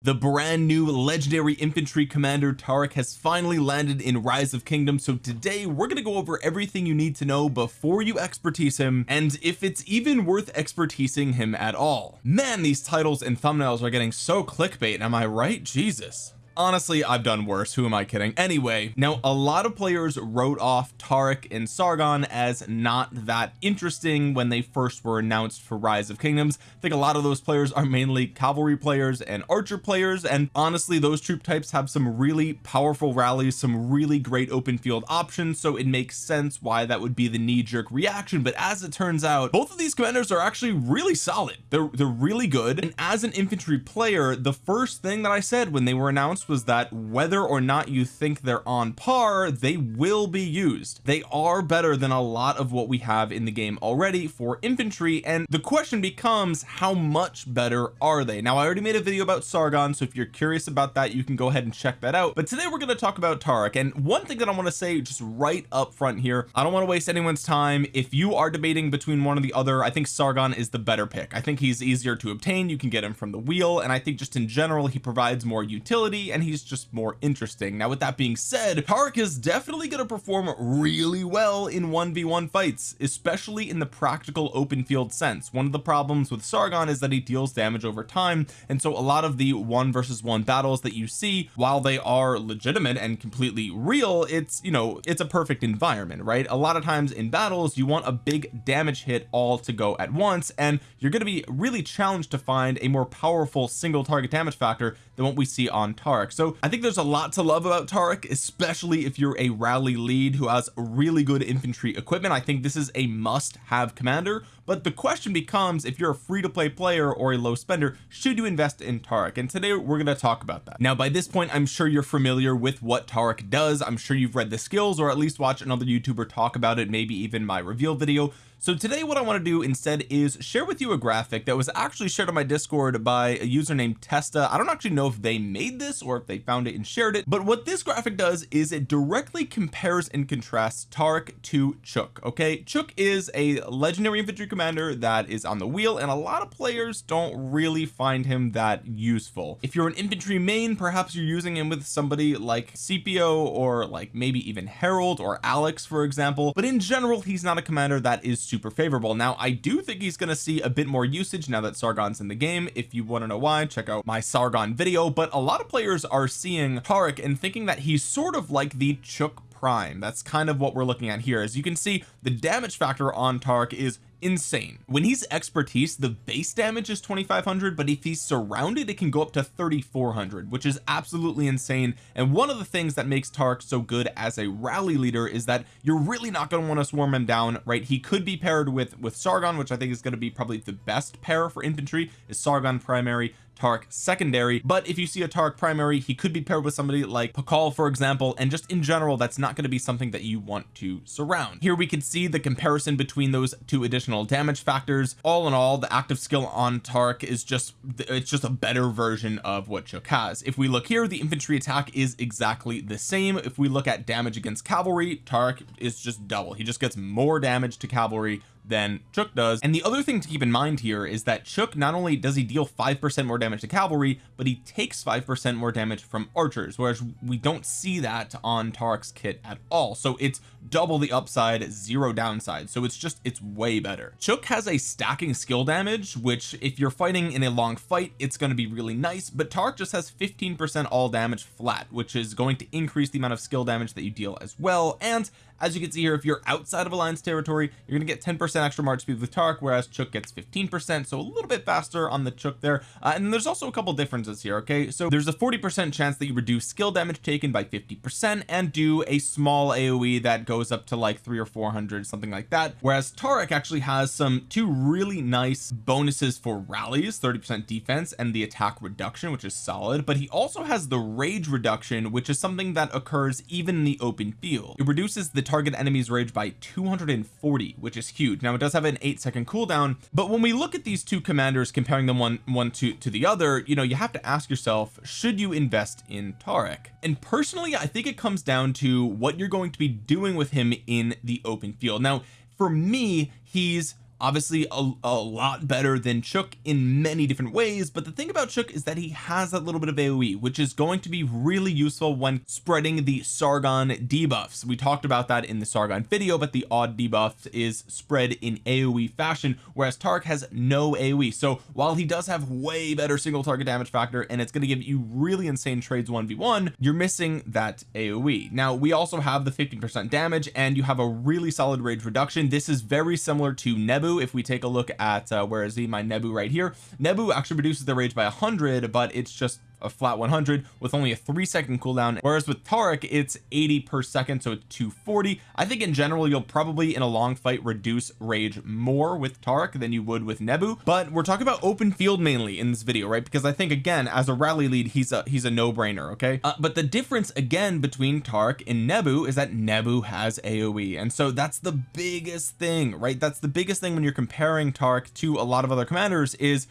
the brand new legendary infantry commander Taric has finally landed in rise of kingdoms. So today we're going to go over everything you need to know before you expertise him and if it's even worth expertising him at all. Man these titles and thumbnails are getting so clickbait am I right? Jesus honestly I've done worse. Who am I kidding? Anyway now a lot of players wrote off Taric and Sargon as not that interesting when they first were announced for rise of kingdoms. I think a lot of those players are mainly cavalry players and archer players and honestly those troop types have some really powerful rallies some really great open field options so it makes sense why that would be the knee-jerk reaction but as it turns out both of these commanders are actually really solid. They're they're really good and as an infantry player the first thing that I said when they were announced was that whether or not you think they're on par they will be used. They are better than a lot of what we have in the game already for infantry and the question becomes how much better are they? Now I already made a video about Sargon so if you're curious about that you can go ahead and check that out. But today we're going to talk about Taric and one thing that I want to say just right up front here I don't want to waste anyone's time. If you are debating between one or the other I think Sargon is the better pick. I think he's easier to obtain. You can get him from the wheel and I think just in general he provides more utility and and he's just more interesting. Now with that being said Taric is definitely going to perform really well in 1v1 fights especially in the practical open field sense. One of the problems with Sargon is that he deals damage over time and so a lot of the one versus one battles that you see while they are legitimate and completely real it's you know it's a perfect environment right? A lot of times in battles you want a big damage hit all to go at once and you're going to be really challenged to find a more powerful single target damage factor than what we see on Tarek. So I think there's a lot to love about Tarek especially if you're a rally lead who has really good infantry equipment. I think this is a must have commander but the question becomes if you're a free-to-play player or a low spender should you invest in Taric and today we're going to talk about that. Now by this point I'm sure you're familiar with what Taric does. I'm sure you've read the skills or at least watch another youtuber talk about it maybe even my reveal video. So today what I want to do instead is share with you a graphic that was actually shared on my discord by a user named Testa. I don't actually know if they made this or if they found it and shared it but what this graphic does is it directly compares and contrasts Taric to Chook okay? Chook is a legendary infantry commander that is on the wheel and a lot of players don't really find him that useful. If you're an infantry main perhaps you're using him with somebody like Scipio or like maybe even Harold or Alex for example but in general he's not a commander that is super favorable. Now I do think he's going to see a bit more usage now that Sargon's in the game. If you want to know why check out my Sargon video but a lot of players are seeing Taric and thinking that he's sort of like the Chook prime. That's kind of what we're looking at here. As you can see the damage factor on Tark is insane. When he's expertise the base damage is 2500 but if he's surrounded it can go up to 3400 which is absolutely insane. And one of the things that makes Taric so good as a rally leader is that you're really not going to want to swarm him down right? He could be paired with with Sargon which I think is going to be probably the best pair for infantry. Is Sargon primary Taric secondary but if you see a Taric primary he could be paired with somebody like Pakal for example and just in general that's not going to be something that you want to surround. Here we can see the comparison between those two additional damage factors. All in all the active skill on Taric is just it's just a better version of what Chook has. If we look here the infantry attack is exactly the same. If we look at damage against cavalry Taric is just double. He just gets more damage to cavalry than Chook does. And the other thing to keep in mind here is that Chook not only does he deal five percent more damage to cavalry but he takes five percent more damage from archers whereas we don't see that on Taric's kit at all. So it's double the upside zero downside. So it's just it's way better. Chook has a stacking skill damage which if you're fighting in a long fight it's going to be really nice but Taric just has 15 percent all damage flat which is going to increase the amount of skill damage that you deal as well. And as you can see here if you're outside of alliance territory you're going to get 10 percent extra march speed with Taric whereas Chook gets 15 percent so a little bit faster on the Chook there. Uh, and there's also a couple differences here okay? So there's a 40 percent chance that you reduce skill damage taken by 50 percent and do a small aoe that goes up to like three or four hundred something like that. Whereas Tarek actually has some two really nice bonuses for rallies 30 percent defense and the attack reduction which is solid. But he also has the rage reduction which is something that occurs even in the open field. It reduces the target enemy's rage by 240 which is huge. Now it does have an eight second cooldown but when we look at these two commanders comparing them one one to to the other you know you have to ask yourself should you invest in Tarek? And personally I think it comes down to what you're going to be doing with him in the open field. Now for me he's obviously a, a lot better than Chook in many different ways but the thing about Chook is that he has that little bit of AoE which is going to be really useful when spreading the Sargon debuffs. We talked about that in the Sargon video but the odd debuff is spread in AoE fashion whereas Taric has no AoE so while he does have way better single target damage factor and it's going to give you really insane trades 1v1 you're missing that AoE now we also have the 15% damage and you have a really solid rage reduction. This is very similar to Nebu if we take a look at uh, where is he? My Nebu right here. Nebu actually reduces the rage by 100 but it's just a flat 100 with only a three second cooldown whereas with Taric it's 80 per second so it's 240 I think in general you'll probably in a long fight reduce rage more with Taric than you would with Nebu but we're talking about open field mainly in this video right? Because I think again as a rally lead he's a he's a no-brainer okay? Uh, but the difference again between Taric and Nebu is that Nebu has AoE and so that's the biggest thing right? That's the biggest thing when you're comparing Taric to a lot of other commanders is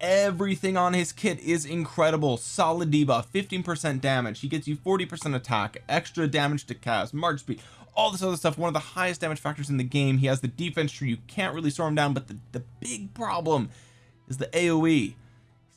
everything on his kit is incredible. Solid debuff 15 percent damage. He gets you 40 percent attack extra damage to cast march speed all this other stuff one of the highest damage factors in the game. He has the defense tree. You can't really storm down but the, the big problem is the aoe he's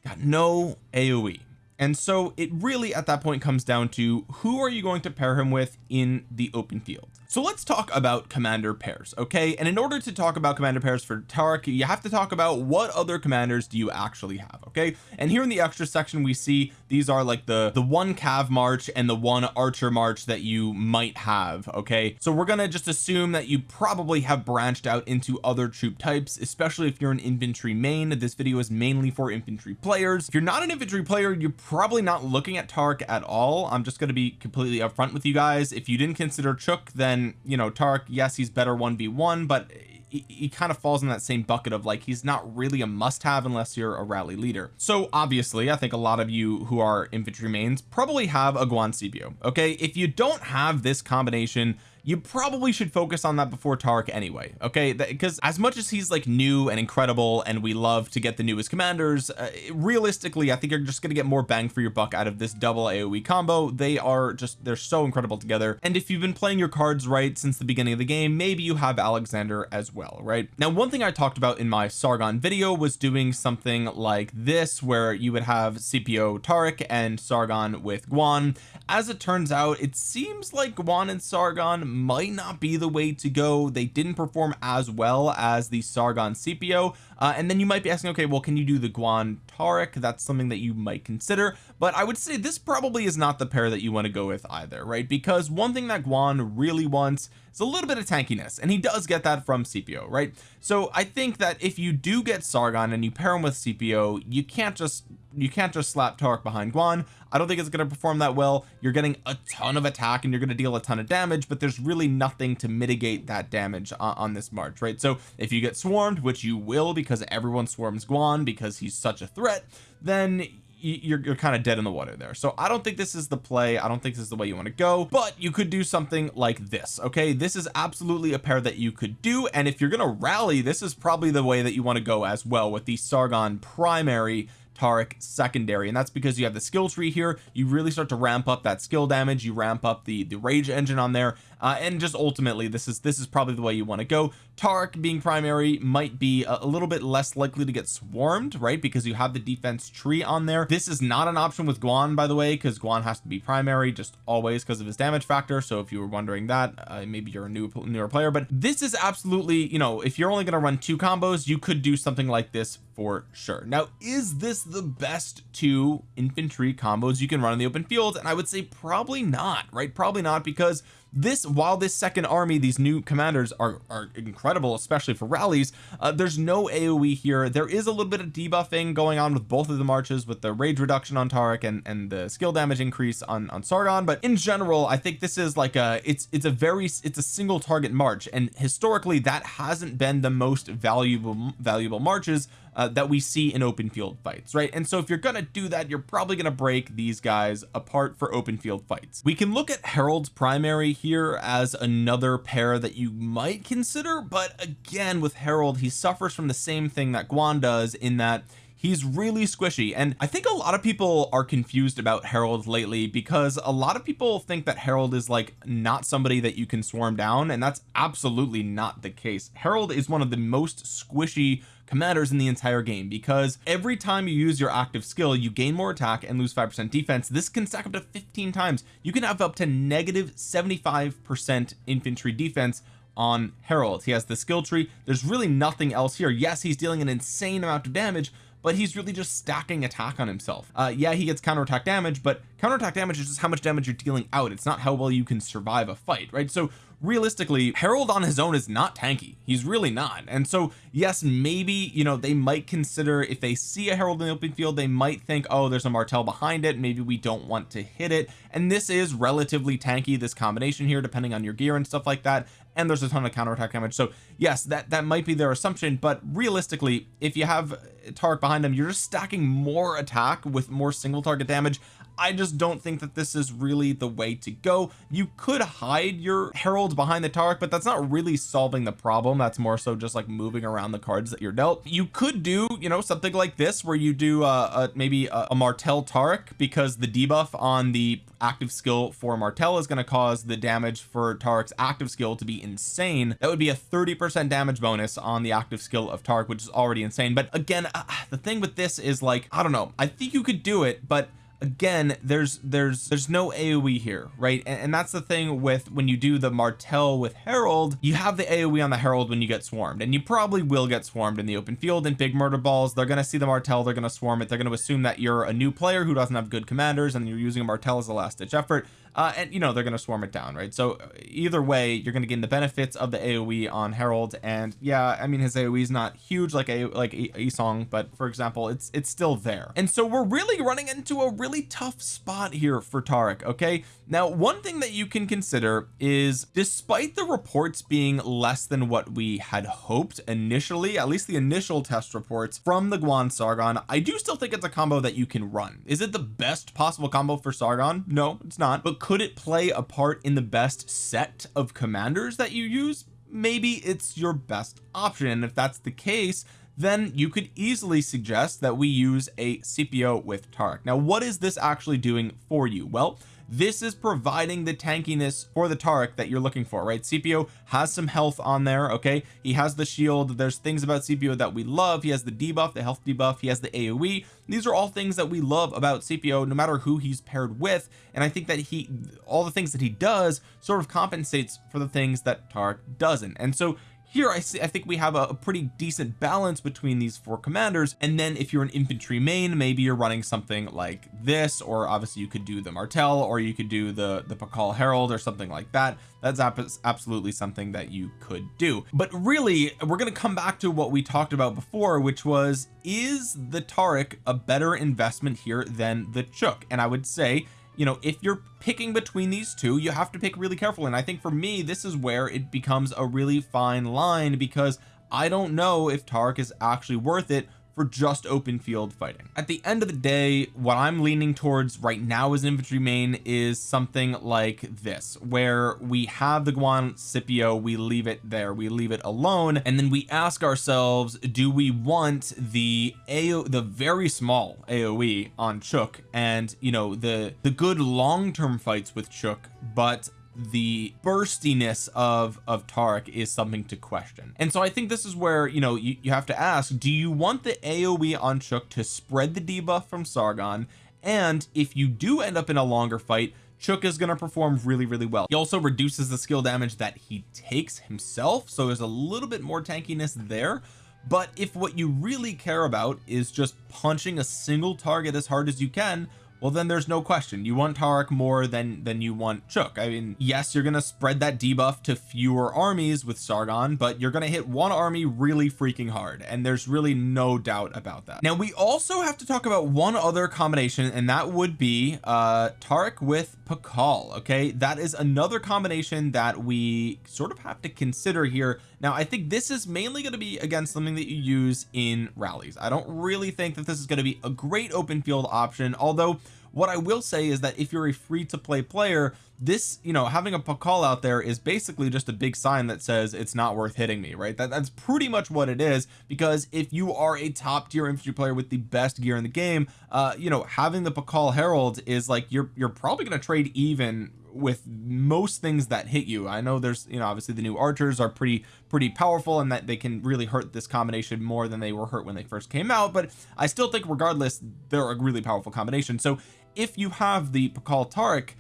got no aoe and so it really at that point comes down to who are you going to pair him with in the open field. So let's talk about commander pairs okay? And in order to talk about commander pairs for Taric you have to talk about what other commanders do you actually have okay? And here in the extra section we see these are like the the one cav march and the one archer march that you might have okay? So we're gonna just assume that you probably have branched out into other troop types especially if you're an infantry main. This video is mainly for infantry players. If you're not an infantry player you're probably not looking at Taric at all. I'm just going to be completely upfront with you guys. If you didn't consider Chook then you know Taric yes he's better 1v1 but he, he kind of falls in that same bucket of like he's not really a must-have unless you're a rally leader. So obviously I think a lot of you who are infantry mains probably have a Guan Scipio okay? If you don't have this combination you probably should focus on that before Taric anyway okay? Because as much as he's like new and incredible and we love to get the newest commanders uh, realistically I think you're just gonna get more bang for your buck out of this double AoE combo. They are just they're so incredible together. And if you've been playing your cards right since the beginning of the game maybe you have Alexander as well right? Now one thing I talked about in my Sargon video was doing something like this where you would have Scipio Taric and Sargon with Guan as it turns out it seems like Guan and Sargon might not be the way to go. They didn't perform as well as the Sargon Scipio uh, and then you might be asking okay well can you do the Guan Taric that's something that you might consider. But I would say this probably is not the pair that you want to go with either right? Because one thing that Guan really wants is a little bit of tankiness and he does get that from Scipio right? So I think that if you do get Sargon and you pair him with Scipio you can't just you can't just slap Taric behind Guan. I don't think it's going to perform that well. You're getting a ton of attack and you're going to deal a ton of damage but there's really nothing to mitigate that damage on, on this march right? So if you get swarmed which you will because everyone swarms Guan because he's such a threat then you're, you're kind of dead in the water there. So I don't think this is the play. I don't think this is the way you want to go but you could do something like this okay? This is absolutely a pair that you could do and if you're gonna rally this is probably the way that you want to go as well with the Sargon primary Taric secondary and that's because you have the skill tree here. You really start to ramp up that skill damage. You ramp up the the rage engine on there uh, and just ultimately this is this is probably the way you want to go. Taric being primary might be a, a, little bit less likely to get swarmed right? Because you have the defense tree on there. This is not an option with Guan by the way because Guan has to be primary just always because of his damage factor. So if you were wondering that uh, maybe you're a new newer player. But this is absolutely you know if you're only going to run two combos you could do something like this for sure. Now is this the best two infantry combos you can run in the open field? And I would say probably not right? Probably not because this while this second army these new commanders are are incredible especially for rallies uh, there's no AoE here. There is a little bit of debuffing going on with both of the marches with the rage reduction on Taric and and the skill damage increase on on Sargon. But in general I think this is like a it's it's a very it's a single target march. And historically that hasn't been the most valuable valuable marches uh, that we see in open field fights right? And so if you're gonna do that you're probably gonna break these guys apart for open field fights. We can look at Harold's primary here as another pair that you might consider but again with Harold he suffers from the same thing that Guan does in that he's really squishy. And I think a lot of people are confused about Harold lately because a lot of people think that Harold is like not somebody that you can swarm down and that's absolutely not the case. Harold is one of the most squishy commanders in the entire game because every time you use your active skill you gain more attack and lose 5% defense. This can stack up to 15 times. You can have up to negative 75% infantry defense on Harold. He has the skill tree. There's really nothing else here. Yes he's dealing an insane amount of damage but he's really just stacking attack on himself. Uh yeah he gets counterattack damage but counterattack damage is just how much damage you're dealing out. It's not how well you can survive a fight right? So realistically Harold on his own is not tanky. He's really not. And so yes maybe you know they might consider if they see a Harold in the open field they might think oh there's a Martel behind it. Maybe we don't want to hit it. And this is relatively tanky this combination here depending on your gear and stuff like that and there's a ton of counterattack damage. So yes that that might be their assumption but realistically if you have Tarek behind them you're just stacking more attack with more single target damage I just don't think that this is really the way to go. You could hide your herald behind the Tarek but that's not really solving the problem. That's more so just like moving around the cards that you're dealt. You could do you know something like this where you do uh, a, maybe a, a Martel Tarek because the debuff on the active skill for Martel is going to cause the damage for Tarek's active skill to be insane. That would be a 30 percent damage bonus on the active skill of Tarek which is already insane. But again uh, the thing with this is like I don't know. I think you could do it but again there's there's there's no AoE here right? And, and, that's the thing with when you do the Martel with herald you have the AoE on the herald when you get swarmed and you probably will get swarmed in the open field in big murder balls. They're going to see the Martel they're going to swarm it they're going to assume that you're a new player who doesn't have good commanders and you're using a Martel as a last ditch effort uh, and you know they're going to swarm it down right? So either way you're going to gain the benefits of the AoE on herald and yeah I mean his AoE is not huge like a like Yi Seong but for example it's it's still there. And so we're really running into a really tough spot here for Tarek okay? Now one thing that you can consider is despite the reports being less than what we had hoped initially at least the initial test reports from the Guan Sargon I do still think it's a combo that you can run. Is it the best possible combo for Sargon? No it's not. But could it play a part in the best set of commanders that you use? Maybe it's your best option. And if that's the case then you could easily suggest that we use a Scipio with Tarek now what is this actually doing for you? Well this is providing the tankiness for the Tarek that you're looking for right? Scipio has some health on there okay? He has the shield. There's things about Scipio that we love. He has the debuff the health debuff. He has the AoE these are all things that we love about Scipio no matter who he's paired with. And I think that he all the things that he does sort of compensates for the things that Tarek doesn't. And so here I see I think we have a, a, pretty decent balance between these four commanders and then if you're an infantry main maybe you're running something like this or obviously you could do the Martel or you could do the the Pakal Herald or something like that. That's absolutely something that you could do. But really we're going to come back to what we talked about before which was is the Tarek a better investment here than the Chook? And I would say you know if you're picking between these two you have to pick really carefully and I think for me this is where it becomes a really fine line because I don't know if Tarek is actually worth it for just open field fighting. At the end of the day what I'm leaning towards right now as an infantry main is something like this where we have the Guan Scipio we leave it there we leave it alone and then we ask ourselves do we want the AO the very small AoE on Chook and you know the the good long-term fights with Chook but the burstiness of of Tarek is something to question. And so I think this is where you know you, you have to ask do you want the AoE on Chook to spread the debuff from Sargon? And if you do end up in a longer fight Chook is going to perform really really well. He also reduces the skill damage that he takes himself so there's a little bit more tankiness there. But if what you really care about is just punching a single target as hard as you can well then there's no question. You want Tarek more than than you want Chook I mean yes you're gonna spread that debuff to fewer armies with Sargon but you're gonna hit one army really freaking hard and there's really no doubt about that. Now we also have to talk about one other combination and that would be uh Tarek with Pakal okay? That is another combination that we sort of have to consider here. Now I think this is mainly going to be against something that you use in rallies. I don't really think that this is going to be a great open field option although what I will say is that if you're a free to play player this you know having a Pakal out there is basically just a big sign that says it's not worth hitting me right? That that's pretty much what it is because if you are a top tier infantry player with the best gear in the game uh you know having the Pakal Herald is like you're you're probably going to trade even with most things that hit you. I know there's you know obviously the new archers are pretty pretty powerful and that they can really hurt this combination more than they were hurt when they first came out but I still think regardless they're a really powerful combination. So if you have the Pakal Tarek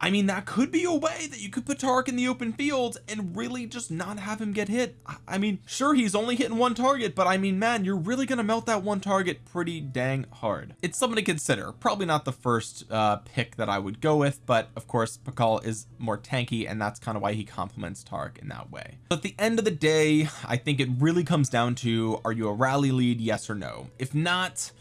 I mean that could be a way that you could put Tark in the open field and really just not have him get hit. I mean sure he's only hitting one target but I mean man you're really gonna melt that one target pretty dang hard. It's something to consider. Probably not the first uh pick that I would go with but of course Pakal is more tanky and that's kind of why he complements Tark in that way. But at the end of the day I think it really comes down to are you a rally lead yes or no? If not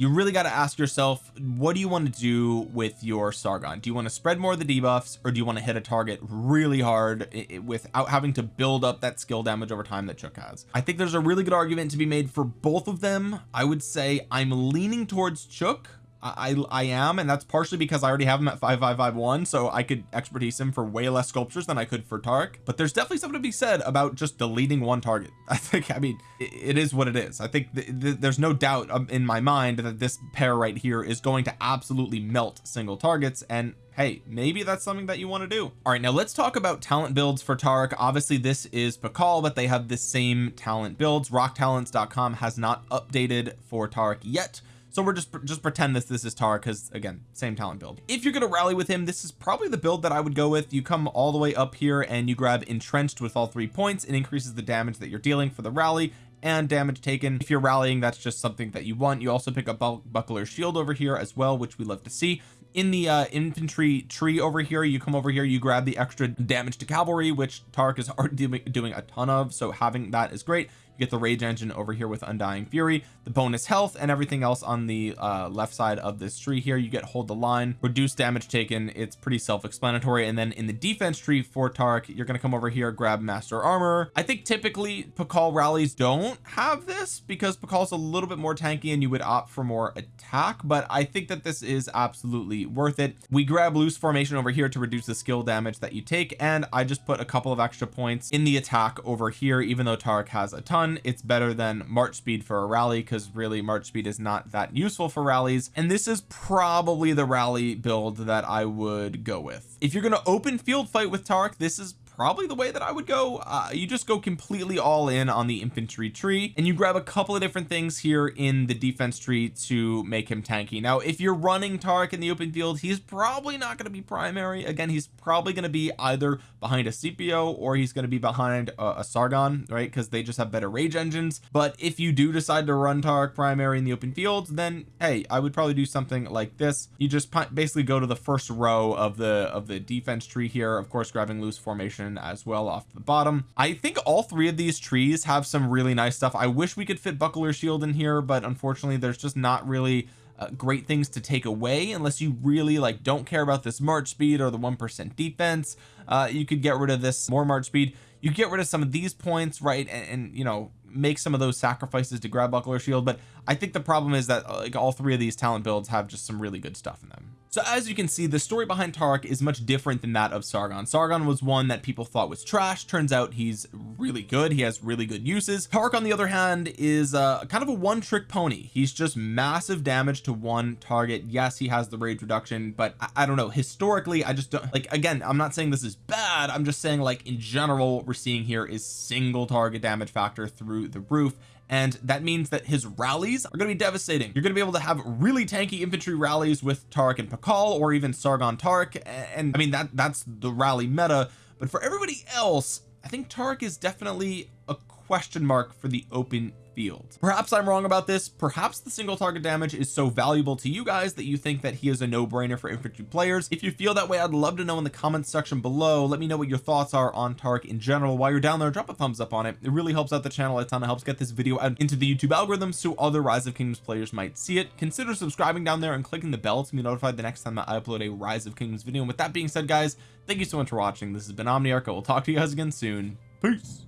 you really got to ask yourself what do you want to do with your Sargon? Do you want to spread more of the debuffs or do you want to hit a target really hard without having to build up that skill damage over time that Chook has? I think there's a really good argument to be made for both of them. I would say I'm leaning towards Chook I I am and that's partially because I already have him at 5551 so I could expertise him for way less sculptures than I could for Tark. But there's definitely something to be said about just deleting one target. I think I mean it, it is what it is. I think th th there's no doubt um, in my mind that this pair right here is going to absolutely melt single targets and hey maybe that's something that you want to do. All right now let's talk about talent builds for Tarek obviously this is Pakal but they have the same talent builds. Rocktalents.com has not updated for Tarek yet so we're just just pretend this this is Tar because again same talent build. If you're to rally with him this is probably the build that I would go with. You come all the way up here and you grab entrenched with all three points. It increases the damage that you're dealing for the rally and damage taken. If you're rallying that's just something that you want. You also pick up buckler shield over here as well which we love to see. In the uh infantry tree over here you come over here you grab the extra damage to cavalry which Tark is already doing a ton of. So having that is great you get the rage engine over here with undying fury the bonus health and everything else on the uh, left side of this tree here. You get hold the line reduce damage taken. It's pretty self-explanatory. And then in the defense tree for Tark you're going to come over here grab master armor. I think typically Pakal rallies don't have this because Pakal's a little bit more tanky and you would opt for more attack but I think that this is absolutely worth it. We grab loose formation over here to reduce the skill damage that you take and I just put a couple of extra points in the attack over here even though Tark has a ton it's better than March speed for a rally because really March speed is not that useful for rallies. And this is probably the rally build that I would go with. If you're going to open field fight with Tark this is probably the way that I would go. Uh, you just go completely all in on the infantry tree and you grab a couple of different things here in the defense tree to make him tanky. Now if you're running Tarek in the open field he's probably not going to be primary. Again he's probably going to be either behind a Scipio or he's going to be behind a, a Sargon right? Because they just have better rage engines. But if you do decide to run Tarek primary in the open field then hey I would probably do something like this. You just basically go to the first row of the of the defense tree here of course grabbing loose formation as well off the bottom. I think all three of these trees have some really nice stuff. I wish we could fit buckler shield in here but unfortunately there's just not really uh, great things to take away unless you really like don't care about this march speed or the one percent defense. Uh you could get rid of this more march speed. You get rid of some of these points right and, and you know make some of those sacrifices to grab buckler shield but I think the problem is that like all three of these talent builds have just some really good stuff in them. So as you can see the story behind Tarek is much different than that of Sargon. Sargon was one that people thought was trash. Turns out he's really good. He has really good uses. Tarek on the other hand is uh kind of a one-trick pony. He's just massive damage to one target. Yes he has the rage reduction but I, I don't know. Historically I just don't like again I'm not saying this is bad. I'm just saying like in general what we're seeing here is single target damage factor through the roof and that means that his rallies are going to be devastating. You're going to be able to have really tanky infantry rallies with Tark and Pakal or even Sargon Tark and I mean that that's the rally meta but for everybody else I think Tark is definitely a question mark for the open field. Perhaps I'm wrong about this. Perhaps the single target damage is so valuable to you guys that you think that he is a no-brainer for infantry players. If you feel that way I'd love to know in the comments section below. Let me know what your thoughts are on Tark in general. While you're down there drop a thumbs up on it. It really helps out the channel a ton. It helps get this video out into the YouTube algorithm so other rise of kingdoms players might see it. Consider subscribing down there and clicking the bell to be notified the next time that I upload a rise of kingdoms video. And with that being said guys thank you so much for watching. This has been Omniarch. I will talk to you guys again soon. Peace